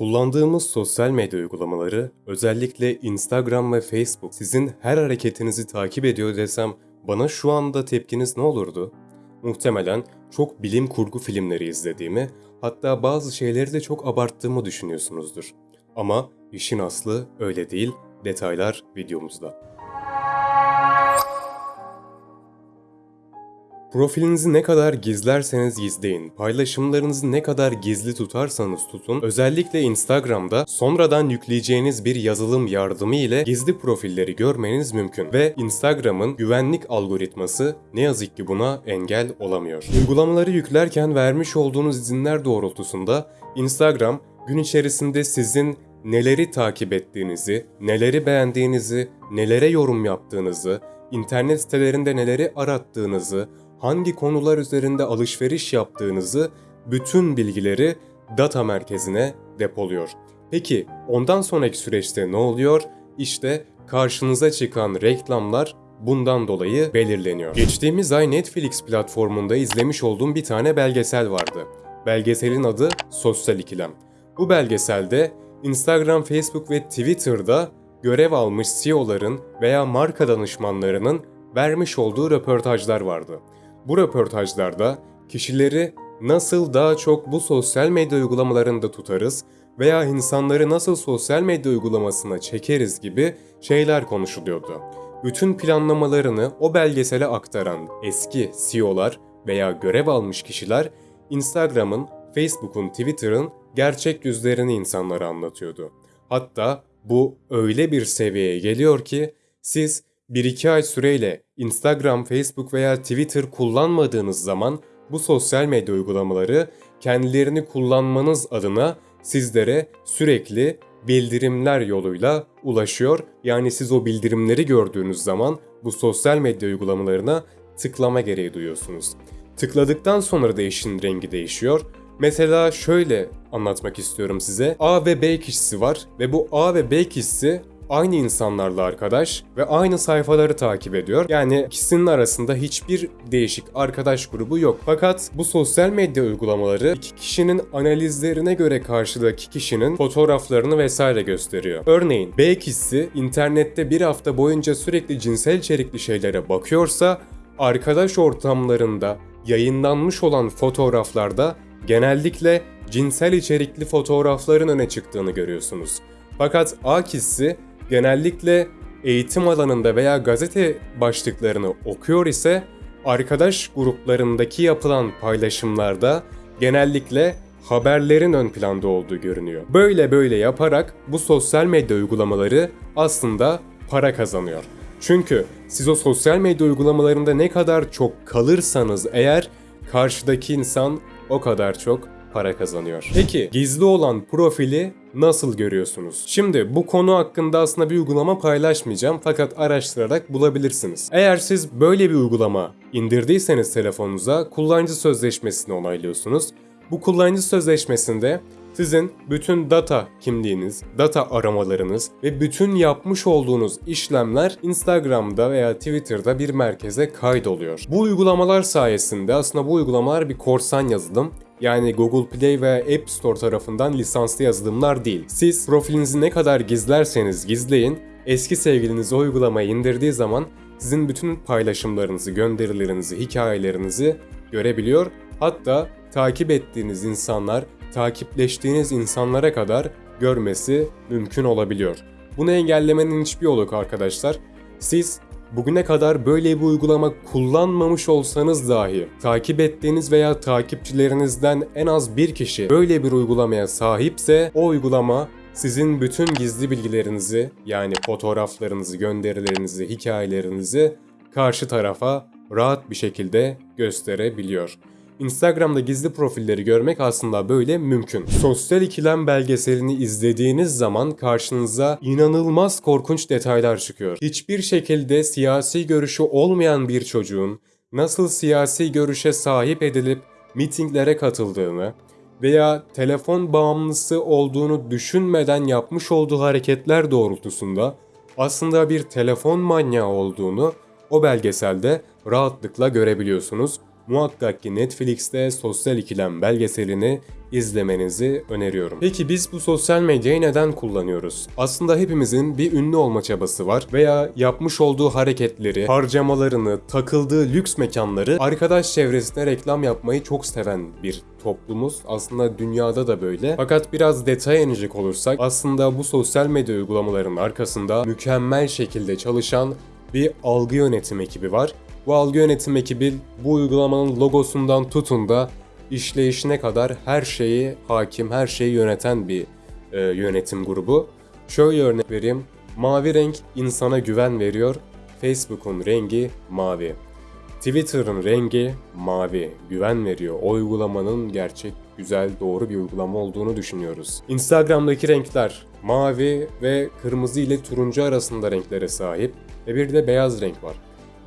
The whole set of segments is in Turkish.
Kullandığımız sosyal medya uygulamaları, özellikle Instagram ve Facebook sizin her hareketinizi takip ediyor desem bana şu anda tepkiniz ne olurdu? Muhtemelen çok bilim kurgu filmleri izlediğimi, hatta bazı şeyleri de çok abarttığımı düşünüyorsunuzdur. Ama işin aslı öyle değil, detaylar videomuzda. Profilinizi ne kadar gizlerseniz gizleyin, paylaşımlarınızı ne kadar gizli tutarsanız tutun, özellikle Instagram'da sonradan yükleyeceğiniz bir yazılım yardımı ile gizli profilleri görmeniz mümkün ve Instagram'ın güvenlik algoritması ne yazık ki buna engel olamıyor. Uygulamaları yüklerken vermiş olduğunuz izinler doğrultusunda Instagram gün içerisinde sizin neleri takip ettiğinizi, neleri beğendiğinizi, nelere yorum yaptığınızı, internet sitelerinde neleri arattığınızı, hangi konular üzerinde alışveriş yaptığınızı bütün bilgileri data merkezine depoluyor. Peki ondan sonraki süreçte ne oluyor? İşte karşınıza çıkan reklamlar bundan dolayı belirleniyor. Geçtiğimiz ay Netflix platformunda izlemiş olduğum bir tane belgesel vardı. Belgeselin adı Sosyal İkilem. Bu belgeselde Instagram, Facebook ve Twitter'da görev almış CEO'ların veya marka danışmanlarının vermiş olduğu röportajlar vardı. Bu röportajlarda kişileri nasıl daha çok bu sosyal medya uygulamalarında tutarız veya insanları nasıl sosyal medya uygulamasına çekeriz gibi şeyler konuşuluyordu. Bütün planlamalarını o belgesele aktaran eski CEO'lar veya görev almış kişiler Instagram'ın, Facebook'un, Twitter'ın gerçek yüzlerini insanlara anlatıyordu. Hatta bu öyle bir seviyeye geliyor ki siz 1-2 ay süreyle Instagram, Facebook veya Twitter kullanmadığınız zaman bu sosyal medya uygulamaları kendilerini kullanmanız adına sizlere sürekli bildirimler yoluyla ulaşıyor. Yani siz o bildirimleri gördüğünüz zaman bu sosyal medya uygulamalarına tıklama gereği duyuyorsunuz. Tıkladıktan sonra da işin rengi değişiyor. Mesela şöyle anlatmak istiyorum size. A ve B kişisi var ve bu A ve B kişisi aynı insanlarla arkadaş ve aynı sayfaları takip ediyor. Yani ikisinin arasında hiçbir değişik arkadaş grubu yok. Fakat bu sosyal medya uygulamaları iki kişinin analizlerine göre karşıdaki kişinin fotoğraflarını vesaire gösteriyor. Örneğin B kişisi internette bir hafta boyunca sürekli cinsel içerikli şeylere bakıyorsa arkadaş ortamlarında yayınlanmış olan fotoğraflarda genellikle cinsel içerikli fotoğrafların öne çıktığını görüyorsunuz. Fakat A kişisi genellikle eğitim alanında veya gazete başlıklarını okuyor ise arkadaş gruplarındaki yapılan paylaşımlarda genellikle haberlerin ön planda olduğu görünüyor. Böyle böyle yaparak bu sosyal medya uygulamaları aslında para kazanıyor. Çünkü siz o sosyal medya uygulamalarında ne kadar çok kalırsanız eğer karşıdaki insan o kadar çok para kazanıyor. Peki gizli olan profili nasıl görüyorsunuz? Şimdi bu konu hakkında aslında bir uygulama paylaşmayacağım fakat araştırarak bulabilirsiniz. Eğer siz böyle bir uygulama indirdiyseniz telefonunuza kullanıcı sözleşmesini onaylıyorsunuz. Bu kullanıcı sözleşmesinde sizin bütün data kimliğiniz, data aramalarınız ve bütün yapmış olduğunuz işlemler Instagram'da veya Twitter'da bir merkeze kaydoluyor. Bu uygulamalar sayesinde aslında bu uygulamalar bir korsan yazılım yani Google Play ve App Store tarafından lisanslı yazılımlar değil. Siz profilinizi ne kadar gizlerseniz gizleyin, eski sevgiliniz o uygulamayı indirdiği zaman sizin bütün paylaşımlarınızı, gönderilerinizi, hikayelerinizi görebiliyor. Hatta takip ettiğiniz insanlar, takipleştiğiniz insanlara kadar görmesi mümkün olabiliyor. Bunu engellemenin hiçbir yolu yok arkadaşlar. Siz bugüne kadar böyle bir uygulama kullanmamış olsanız dahi takip ettiğiniz veya takipçilerinizden en az bir kişi böyle bir uygulamaya sahipse o uygulama sizin bütün gizli bilgilerinizi yani fotoğraflarınızı, gönderilerinizi, hikayelerinizi karşı tarafa rahat bir şekilde gösterebiliyor. Instagram'da gizli profilleri görmek aslında böyle mümkün. Sosyal ikilem belgeselini izlediğiniz zaman karşınıza inanılmaz korkunç detaylar çıkıyor. Hiçbir şekilde siyasi görüşü olmayan bir çocuğun nasıl siyasi görüşe sahip edilip mitinglere katıldığını veya telefon bağımlısı olduğunu düşünmeden yapmış olduğu hareketler doğrultusunda aslında bir telefon manyağı olduğunu o belgeselde rahatlıkla görebiliyorsunuz. Muhakkak ki Netflix'te Sosyal İkilem belgeselini izlemenizi öneriyorum. Peki biz bu sosyal medyayı neden kullanıyoruz? Aslında hepimizin bir ünlü olma çabası var veya yapmış olduğu hareketleri, harcamalarını, takıldığı lüks mekanları arkadaş çevresine reklam yapmayı çok seven bir toplumuz. Aslında dünyada da böyle. Fakat biraz detaya inecek olursak aslında bu sosyal medya uygulamalarının arkasında mükemmel şekilde çalışan bir algı yönetim ekibi var. Bu algı yönetim ekibi bu uygulamanın logosundan tutun da işleyişine kadar her şeyi hakim, her şeyi yöneten bir e, yönetim grubu. Şöyle örnek vereyim. Mavi renk insana güven veriyor. Facebook'un rengi mavi. Twitter'ın rengi mavi. Güven veriyor. O uygulamanın gerçek, güzel, doğru bir uygulama olduğunu düşünüyoruz. Instagram'daki renkler mavi ve kırmızı ile turuncu arasında renklere sahip ve bir de beyaz renk var.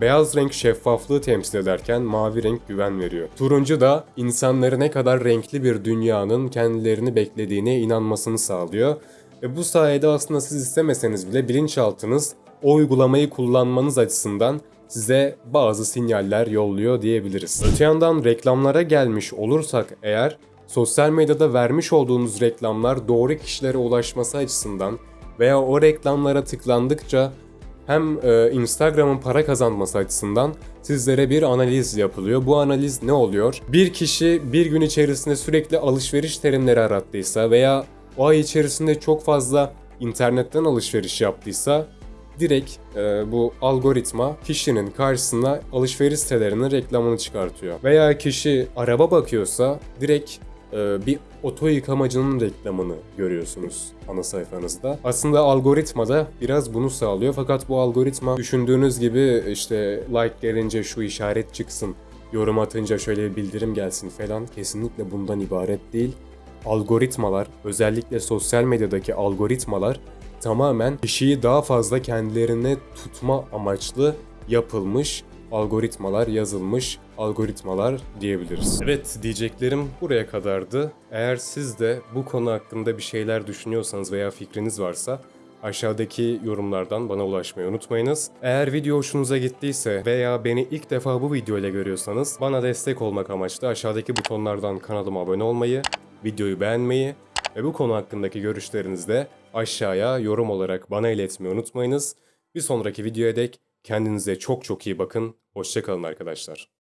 Beyaz renk şeffaflığı temsil ederken mavi renk güven veriyor. Turuncu da insanları ne kadar renkli bir dünyanın kendilerini beklediğine inanmasını sağlıyor. Ve bu sayede aslında siz istemeseniz bile bilinçaltınız o uygulamayı kullanmanız açısından size bazı sinyaller yolluyor diyebiliriz. Öte yandan reklamlara gelmiş olursak eğer sosyal medyada vermiş olduğunuz reklamlar doğru kişilere ulaşması açısından veya o reklamlara tıklandıkça hem e, Instagram'ın para kazanması açısından sizlere bir analiz yapılıyor. Bu analiz ne oluyor? Bir kişi bir gün içerisinde sürekli alışveriş terimleri arattıysa veya o ay içerisinde çok fazla internetten alışveriş yaptıysa direkt e, bu algoritma kişinin karşısına alışveriş sitelerinin reklamını çıkartıyor. Veya kişi araba bakıyorsa direkt bir oto yıkamacının reklamını görüyorsunuz ana sayfanızda. Aslında algoritma da biraz bunu sağlıyor fakat bu algoritma düşündüğünüz gibi işte like gelince şu işaret çıksın, yorum atınca şöyle bir bildirim gelsin falan kesinlikle bundan ibaret değil. Algoritmalar, özellikle sosyal medyadaki algoritmalar tamamen kişiyi daha fazla kendilerine tutma amaçlı yapılmış algoritmalar yazılmış algoritmalar diyebiliriz. Evet diyeceklerim buraya kadardı. Eğer siz de bu konu hakkında bir şeyler düşünüyorsanız veya fikriniz varsa aşağıdaki yorumlardan bana ulaşmayı unutmayınız. Eğer video hoşunuza gittiyse veya beni ilk defa bu video ile görüyorsanız bana destek olmak amaçlı aşağıdaki butonlardan kanalıma abone olmayı, videoyu beğenmeyi ve bu konu hakkındaki görüşlerinizi de aşağıya yorum olarak bana iletmeyi unutmayınız. Bir sonraki videoya dek kendinize çok çok iyi bakın. Hoşçakalın arkadaşlar.